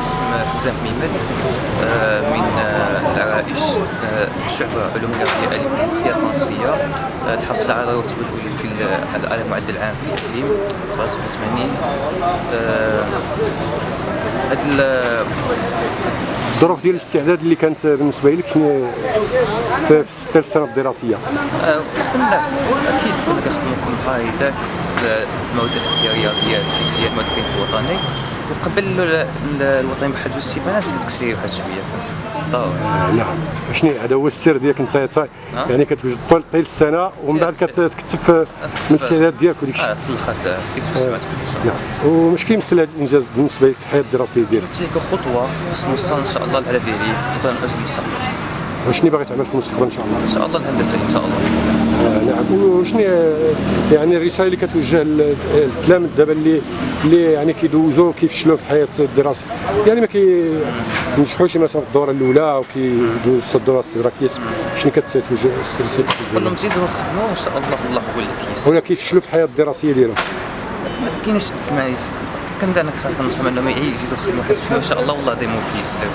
اسم حسام ميمد آه، من آه، العرائش آه، شعبة علوم الرياضية الألفية الفرنسية آه، الحاصل على الرتبة الأولى في على المعدل العام في الإقليم 87 آه، هاد ال- الظروف ديال الاستعداد اللي كانت بالنسبة لك شنو؟ في في السنة الدراسية. أكيد كنا كنخدموا كل قاعدة المواد الأساسية رياضيات فيزياء المواد كاين في الوطني. وقبل ال- ال- الوطني بواحد جوج سيمانات كتكسري واحد شوية. ضروري نعم. شنو هذا هو السر ديالك انت؟ آه. يعني كتوجد طول طيل السنة ومن بعد. كتكتب في من الاستعداد ديالك وديك الشيء آه في آه، في ديك جوج سيمانات شاء الله. نعم. ومش كيمثل هذا الإنجاز بالنسبة لك في الحياة الدراسية ديالك؟ قلت لك خطوة باش نوصل إن شاء الله للهدف ديالي خطوة نأجل المستقبل وشنو باغي تعمل في المستقبل إن شاء الله؟ إن شاء الله الهندسة إن شاء الله. آه، نعم. وشنو يعني الرسالة اللي كتوجه لل- للتلاميذ دابا اللي اللي يعني كيدوزوا كيفشلوا في الحياة الدراسيه يعني ما كينجحوش مثلا في الدورة الأولى وكيدوزوا الدورة الاستدراكيه شنو كتوجه الرساله كل لهم؟ زيدوا خدموا وإن شاء الله الله هو اللي كيس. ولا كيفشلوا في الحياة الدراسية ديالهم؟ ما كاينش كما كنبدا أنا كنصح انهم يزيدوا خدموا حيت إن شاء الله والله ديما كيسر